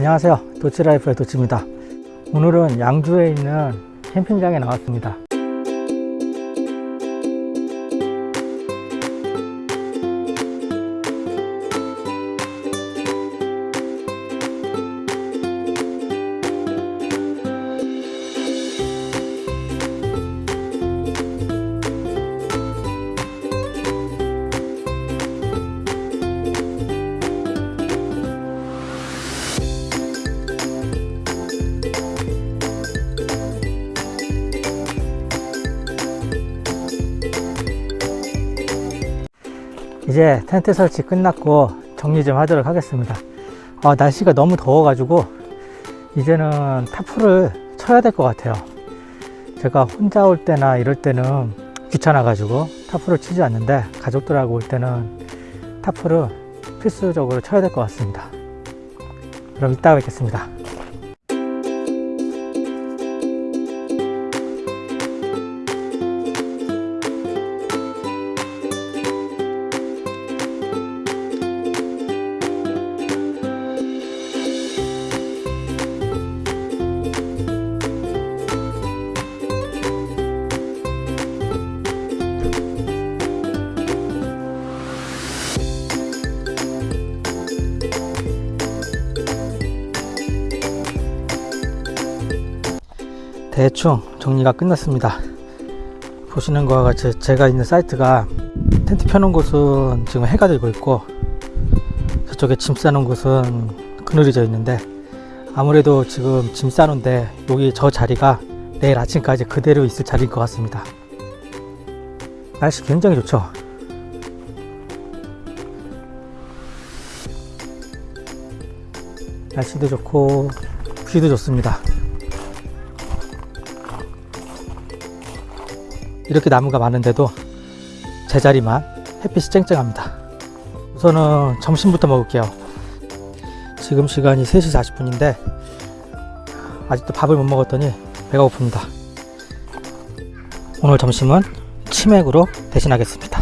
안녕하세요. 도치라이프의 도치입니다. 오늘은 양주에 있는 캠핑장에 나왔습니다 이제 텐트 설치 끝났고 정리 좀 하도록 하겠습니다. 아, 날씨가 너무 더워 가지고 이제는 타프를 쳐야 될 것 같아요. 제가 혼자 올 때나 이럴 때는 귀찮아 가지고 타프를 치지 않는데 가족들하고 올 때는 타프를 필수적으로 쳐야 될 것 같습니다. 그럼 이따 뵙겠습니다 대충 정리가 끝났습니다. 보시는 것과 같이 제가 있는 사이트가 텐트 펴놓은 곳은 지금 해가 되고 있고 저쪽에 짐 싸놓은 곳은 그늘이 져 있는데 아무래도 지금 짐 싸놓은데 여기 저 자리가 내일 아침까지 그대로 있을 자리일 것 같습니다. 날씨 굉장히 좋죠? 날씨도 좋고 뷰도 좋습니다 이렇게 나무가 많은데도 제자리만 햇빛이 쨍쨍합니다. 우선은 점심부터 먹을게요. 지금 시간이 3시 40분인데 아직도 밥을 못 먹었더니 배가 고픕니다. 오늘 점심은 치맥으로 대신하겠습니다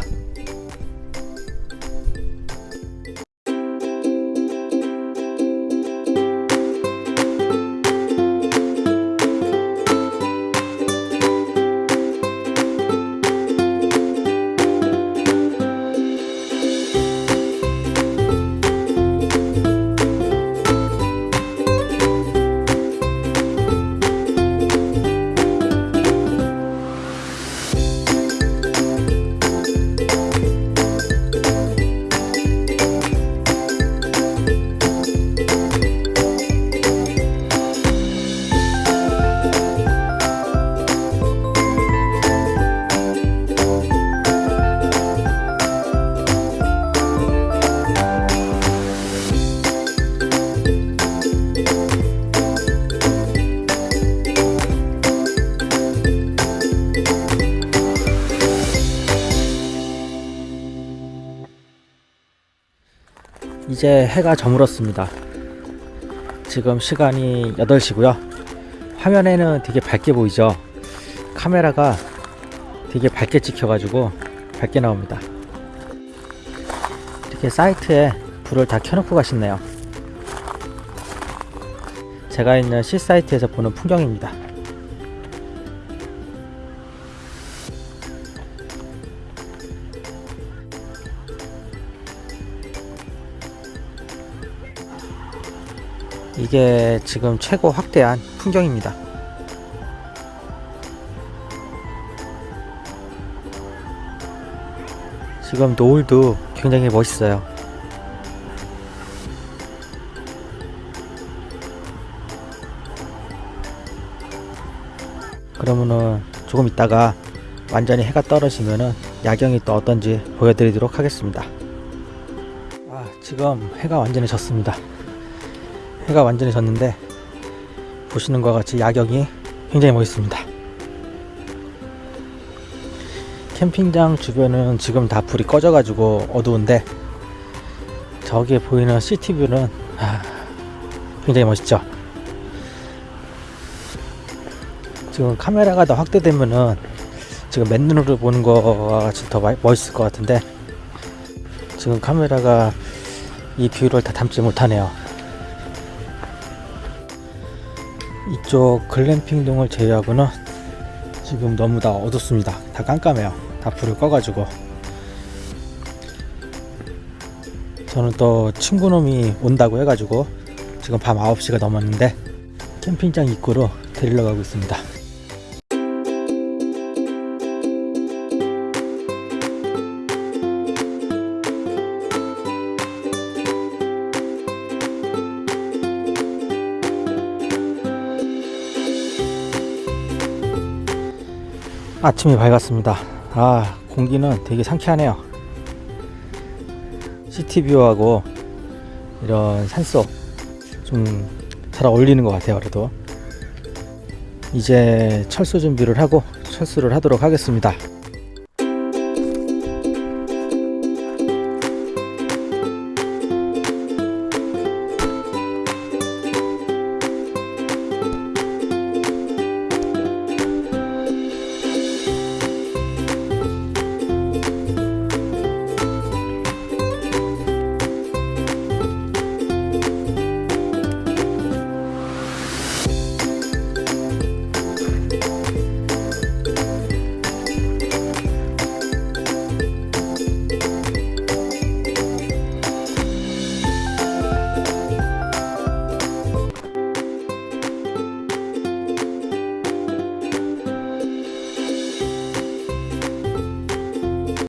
이제 해가 저물었습니다. 지금 시간이 8시고요. 화면에는 되게 밝게 보이죠. 카메라가 되게 밝게 찍혀가지고 밝게 나옵니다. 이렇게 사이트에 불을 다 켜놓고 가셨네요. 제가 있는 C 사이트에서 보는 풍경입니다. 이게 지금 최고 확대한 풍경입니다. 지금 노을도 굉장히 멋있어요. 그러면은 조금 있다가 완전히 해가 떨어지면은 야경이 또 어떤지 보여드리도록 하겠습니다. 아, 지금 해가 완전히 졌습니다. 해가 완전히 졌는데 보시는 것 같이 야경이 굉장히 멋있습니다. 캠핑장 주변은 지금 다 불이 꺼져 가지고 어두운데 저기에 보이는 시티뷰는 아, 굉장히 멋있죠? 지금 카메라가 더 확대되면은 지금 맨눈으로 보는 거와 같이 더 멋있을 것 같은데 지금 카메라가 이 뷰를 다 담지 못하네요 이쪽 글램핑동을 제외하고는 지금 너무 다 어둡습니다. 다 깜깜해요. 다 불을 꺼가지고. 저는 또 친구놈이 온다고 해가지고 지금 밤 9시가 넘었는데 캠핑장 입구로 데리러 가고 있습니다. 아침이 밝았습니다. 아, 공기는 되게 상쾌하네요. 시티뷰하고 이런 산속 좀 잘 어울리는 것 같아요. 그래도 이제 철수 준비를 하고 철수를 하도록 하겠습니다.